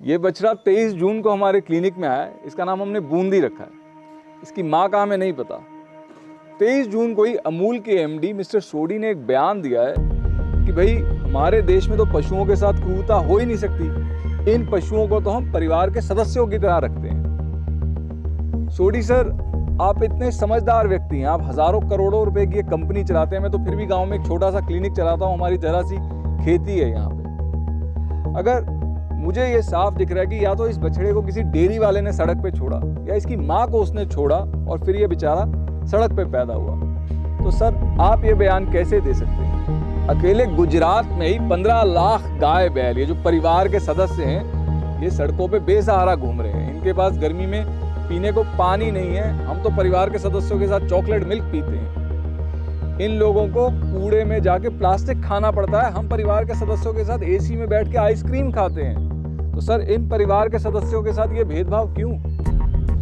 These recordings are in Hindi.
ये बछड़ा 23 जून को हमारे क्लिनिक में आया इसका नाम हमने बूंदी रखा है। इसकी माँ का हमें नहीं पता। 23 जून को ही अमूल के एमडी मिस्टर सोडी ने एक बयान दिया है कि भाई, हमारे देश में तो पशुओं के साथ क्रूरता हो ही नहीं सकती। इन पशुओं को तो हम परिवार के सदस्यों की तरह रखते हैं। सोडी सर, आप इतने समझदार व्यक्ति हैं। आप हज़ारों करोड़ों रुपए की एक कंपनी चलाते हैं। मैं तो फिर भी गाँव में एक छोटा सा क्लिनिक चलाता हूँ। हमारी जरा सी खेती है यहाँ पे। अगर मुझे ये साफ़ दिख रहा है कि या तो इस बछड़े को किसी डेयरी वाले ने सड़क पे छोड़ा, या इसकी माँ को उसने छोड़ा और फिर ये बेचारा सड़क पे पैदा हुआ। तो सर, आप ये बयान कैसे दे सकते हैं? अकेले गुजरात में ही पंद्रह लाख गाय बैल, ये जो परिवार के सदस्य हैं, ये सड़कों पे बेसहारा घूम रहे हैं। इनके पास गर्मी में पीने को पानी नहीं है। हम तो परिवार के सदस्यों के साथ चॉकलेट मिल्क पीते हैं। इन लोगों को कूड़े में जाके प्लास्टिक खाना पड़ता है। हम परिवार के सदस्यों के साथ एसी में बैठ के आइसक्रीम खाते हैं। तो सर, इन परिवार के सदस्यों के साथ ये भेदभाव क्यों?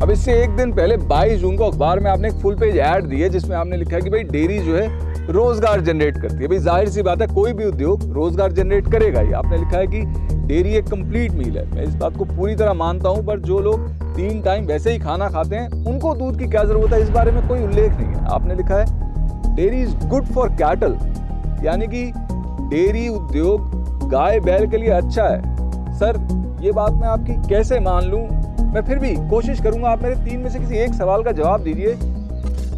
अब इससे एक दिन पहले 22 जून को अखबार में आपने एक फुल पेज ऐड दी है, जिसमें आपने लिखा है कि भाई डेयरी जो है रोज़गार जनरेट करती है। भाई ज़ाहिर सी बात है, कोई भी उद्योग रोज़गार जनरेट करेगा ही। आपने लिखा है कि डेयरी एक कंप्लीट मील है। मैं इस बात को पूरी तरह मानता हूँ, पर जो लोग तीन टाइम वैसे ही खाना खाते हैं, उनको दूध की क्या ज़रूरत है? इस बारे में कोई उल्लेख नहीं है। आपने लिखा है, dairy is good for cattle यानी कि डेयरी उद्योग गाय बैल के लिए अच्छा है। सर, ये बात मैं आपकी कैसे मान लूँ? मैं फिर भी कोशिश करूँगा आप मेरे तीन में से किसी एक सवाल का जवाब दीजिए।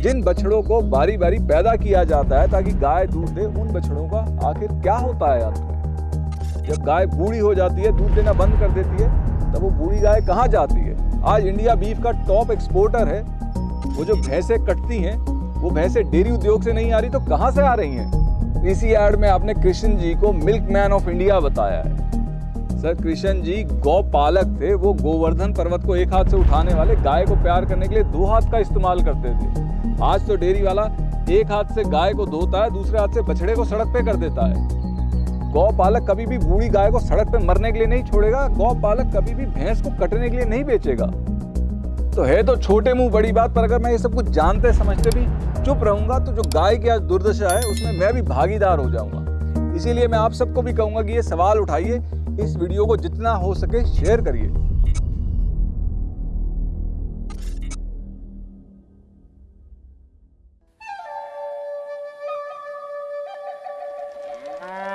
जिन बछड़ों को बारी बारी पैदा किया जाता है ताकि गाय दूध दे, उन बछड़ों का आखिर क्या होता है अंत में जब गाय बूढ़ी हो जाती है, दूध देना बंद कर देती है, तब वो बूढ़ी गाय कहाँ जाती है? आज इंडिया बीफ का टॉप एक्सपोर्टर है। वो जो भैंसे कटती हैं, वो भैंसे डेयरी उद्योग से नहीं आ रही तो कहाँ से आ रही हैं? इसी एड में आपने कृष्ण जी को मिल्क मैन ऑफ़ इंडिया बताया है। सर कृष्ण जी गौ पालक थे, वो गोवर्धन पर्वत को एक हाथ से उठाने वाले, गाय को प्यार करने के लिए दो हाथ का इस्तेमाल करते थे। आज तो डेयरी वाला एक हाथ से गाय को धोता है, दूसरे हाथ से बछड़े को सड़क पे कर देता है। गौ पालक कभी भी बूढ़ी गाय को सड़क पे मरने के लिए नहीं छोड़ेगा गौ पालक कभी भी भैंस को कटने के लिए नहीं बेचेगा। तो है तो छोटे मुँह बड़ी बात, पर अगर मैं ये सब कुछ जानते, समझते भी चुप रहूँगा तो जो गाय की आज दुर्दशा है, उसमें मैं भी भागीदार हो जाऊँगा। इसीलिए मैं आप सबको भी कहूँगा कि ये सवाल उठाइए इस वीडियो को जितना हो सके शेयर करिए Ah.